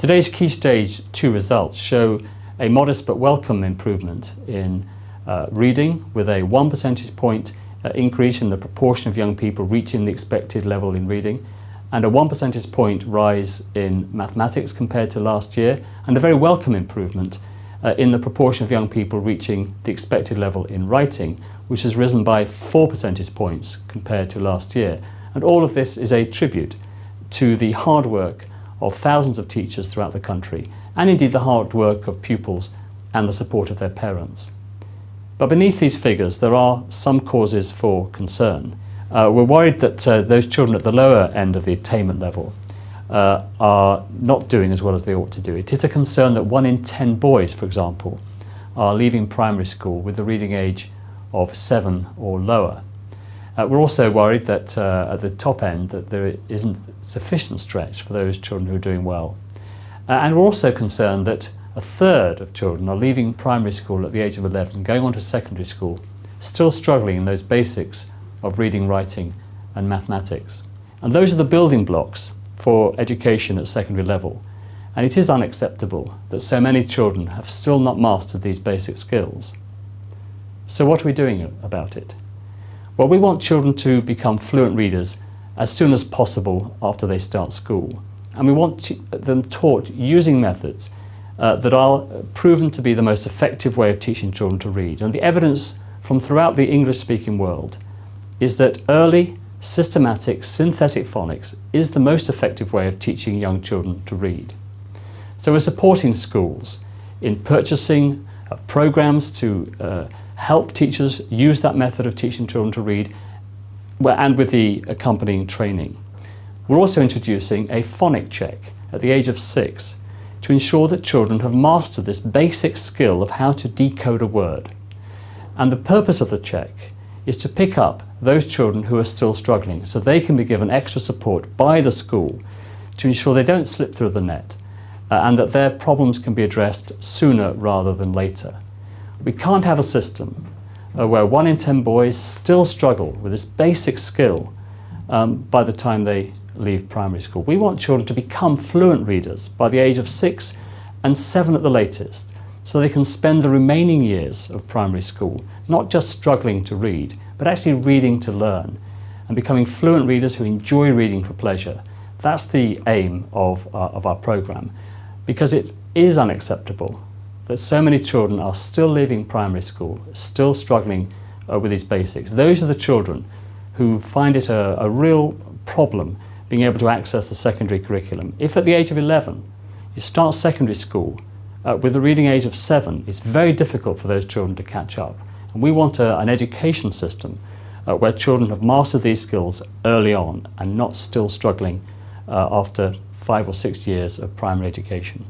Today's Key Stage 2 results show a modest but welcome improvement in uh, reading with a 1 percentage point uh, increase in the proportion of young people reaching the expected level in reading and a 1 percentage point rise in mathematics compared to last year and a very welcome improvement uh, in the proportion of young people reaching the expected level in writing which has risen by 4 percentage points compared to last year. And all of this is a tribute to the hard work of thousands of teachers throughout the country and indeed the hard work of pupils and the support of their parents. But beneath these figures there are some causes for concern. Uh, we're worried that uh, those children at the lower end of the attainment level uh, are not doing as well as they ought to do. It is a concern that one in ten boys, for example, are leaving primary school with the reading age of seven or lower. Uh, we're also worried that uh, at the top end that there isn't sufficient stretch for those children who are doing well. Uh, and we're also concerned that a third of children are leaving primary school at the age of 11 going on to secondary school, still struggling in those basics of reading, writing and mathematics. And those are the building blocks for education at secondary level. And it is unacceptable that so many children have still not mastered these basic skills. So what are we doing about it? Well, we want children to become fluent readers as soon as possible after they start school. And we want them taught using methods uh, that are proven to be the most effective way of teaching children to read. And the evidence from throughout the English-speaking world is that early, systematic, synthetic phonics is the most effective way of teaching young children to read. So we're supporting schools in purchasing uh, programs to uh, help teachers use that method of teaching children to read and with the accompanying training. We're also introducing a phonic check at the age of six to ensure that children have mastered this basic skill of how to decode a word. And the purpose of the check is to pick up those children who are still struggling so they can be given extra support by the school to ensure they don't slip through the net uh, and that their problems can be addressed sooner rather than later. We can't have a system uh, where one in ten boys still struggle with this basic skill um, by the time they leave primary school. We want children to become fluent readers by the age of six and seven at the latest, so they can spend the remaining years of primary school not just struggling to read, but actually reading to learn and becoming fluent readers who enjoy reading for pleasure. That's the aim of, uh, of our programme because it is unacceptable that so many children are still leaving primary school, still struggling uh, with these basics. Those are the children who find it a, a real problem being able to access the secondary curriculum. If at the age of 11 you start secondary school uh, with a reading age of 7, it's very difficult for those children to catch up. And we want a, an education system uh, where children have mastered these skills early on and not still struggling uh, after five or six years of primary education.